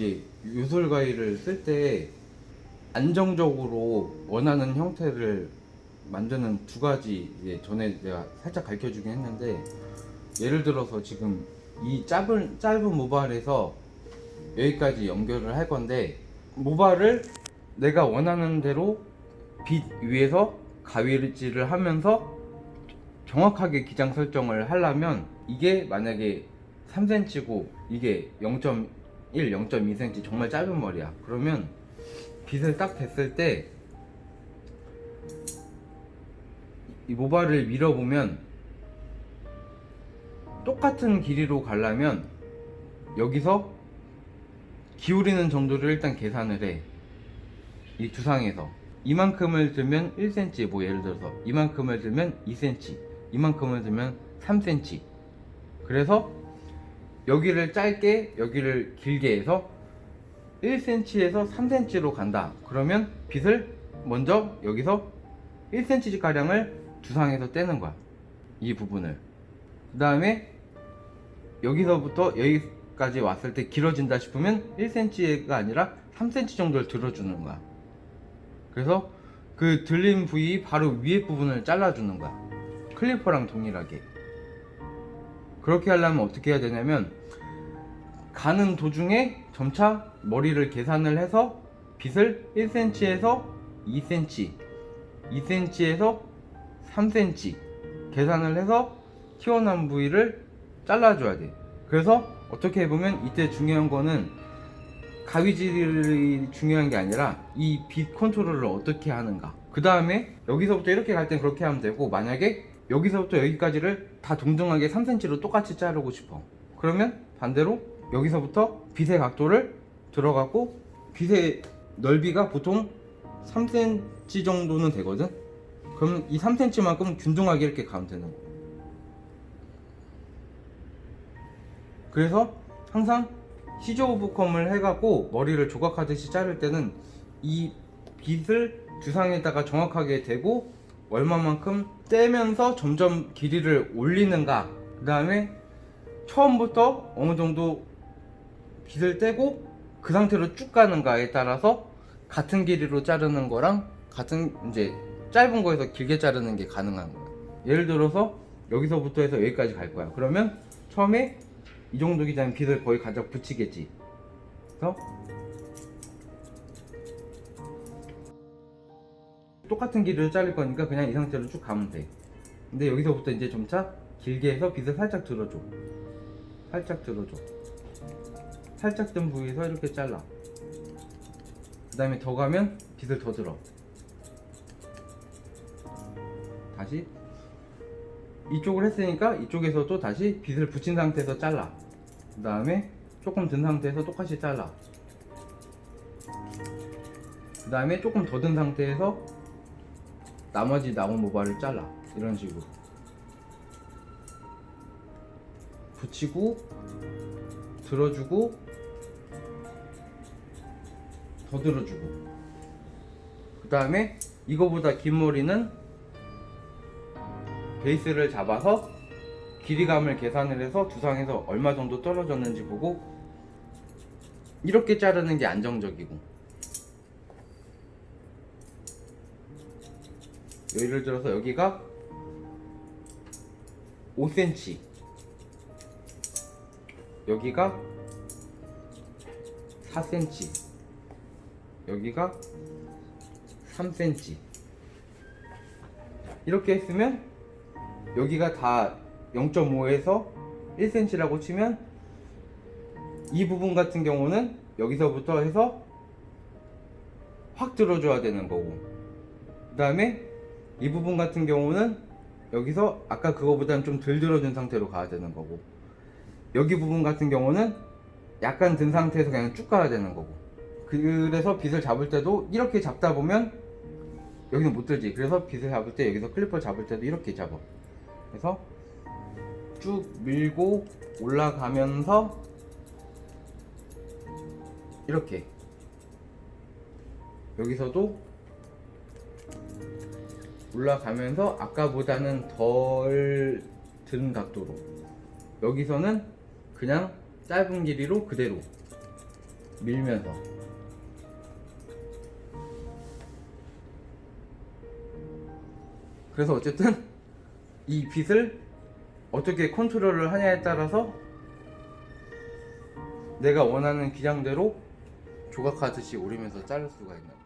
이제 요술 가위를 쓸때 안정적으로 원하는 형태를 만드는 두 가지 이제 전에 내가 살짝 가르쳐 주긴 했는데 예를 들어서 지금 이 짧은 짧은 모발에서 여기까지 연결을 할 건데 모발을 내가 원하는 대로 빛 위에서 가위질을 하면서 정확하게 기장 설정을 하려면 이게 만약에 3cm고 이게 0.1, 0.2cm 정말 짧은 머리야 그러면 빛을 딱 댔을 때 이 모발을 밀어보면 똑같은 길이로 가려면 여기서 기울이는 정도를 일단 계산을 해. 이 두상에서. 이만큼을 들면 1cm, 뭐 예를 들어서 이만큼을 들면 2cm, 이만큼을 들면 3cm. 그래서 여기를 짧게, 여기를 길게 해서 1cm에서 3cm로 간다. 그러면 빗을 먼저 여기서 1cm 가량을 두상에서 떼는 거야. 이 부분을. 그 다음에 여기서부터 여기까지 왔을 때 길어진다 싶으면 1cm가 아니라 3cm 정도를 들어주는 거야. 그래서 그 들린 부위 바로 위에 부분을 잘라주는 거야. 클리퍼랑 동일하게. 그렇게 하려면 어떻게 해야 되냐면 가는 도중에 점차 머리를 계산을 해서 빗을 1cm에서 2cm, 2cm에서 3cm 계산을 해서 튀어나온 부위를 잘라줘야 돼. 그래서 어떻게 보면 이때 중요한 거는 가위질이 중요한 게 아니라 이빛 컨트롤을 어떻게 하는가. 그 다음에 여기서부터 이렇게 갈 땐 그렇게 하면 되고 만약에 여기서부터 여기까지를 다 동등하게 3cm로 똑같이 자르고 싶어. 그러면 반대로 여기서부터 빛의 각도를 들어가고 빛의 넓이가 보통 3cm 정도는 되거든. 그러면 이 3cm만큼 균등하게 이렇게 가면 되는 거. 그래서 항상 시저 오브컴을 해갖고 머리를 조각하듯이 자를 때는 이 빗을 두상에다가 정확하게 대고 얼마만큼 떼면서 점점 길이를 올리는가. 그 다음에 처음부터 어느 정도 빗을 떼고 그 상태로 쭉 가는가에 따라서 같은 길이로 자르는 거랑 같은 이제 짧은 거에서 길게 자르는 게 가능한 거야. 예를 들어서 여기서부터 해서 여기까지 갈 거야. 그러면 처음에 이 정도 기장은 빗을 거의 가져 붙이겠지. 그래서 똑같은 길이를 자를 거니까 그냥 이 상태로 쭉 가면 돼. 근데 여기서부터 이제 점차 길게 해서 빗을 살짝 들어줘. 살짝 들어줘. 살짝 든 부위에서 이렇게 잘라. 그 다음에 더 가면 빗을 더 들어. 다시. 이쪽을 했으니까 이쪽에서도 다시 빗을 붙인 상태에서 잘라. 그 다음에 조금 든 상태에서 똑같이 잘라. 그 다음에 조금 더 든 상태에서 나머지 남은 모발을 잘라. 이런 식으로. 붙이고 들어주고 더 들어주고. 그 다음에 이거보다 긴 머리는 베이스를 잡아서 길이감을 계산을 해서 두상에서 얼마 정도 떨어졌는지 보고 이렇게 자르는 게 안정적이고 예를 들어서 여기가 5cm 여기가 4cm 여기가 3cm 이렇게 했으면 여기가 다 0.5에서 1cm라고 치면 이 부분 같은 경우는 여기서부터 해서 확 들어줘야 되는 거고. 그 다음에 이 부분 같은 경우는 여기서 아까 그거보다는 좀 덜 들어준 상태로 가야 되는 거고 여기 부분 같은 경우는 약간 든 상태에서 그냥 쭉 가야 되는 거고. 그래서 빗을 잡을 때도 이렇게 잡다 보면 여기는 못 들지. 그래서 빗을 잡을 때 여기서 클리퍼 잡을 때도 이렇게 잡아. 그래서 쭉 밀고 올라가면서 이렇게. 여기서도 올라가면서 아까보다는 덜 든 각도로. 여기서는 그냥 짧은 길이로 그대로 밀면서. 그래서 어쨌든 이 빗을 어떻게 컨트롤을 하냐에 따라서 내가 원하는 기장대로 조각하듯이 오리면서 자를 수가 있는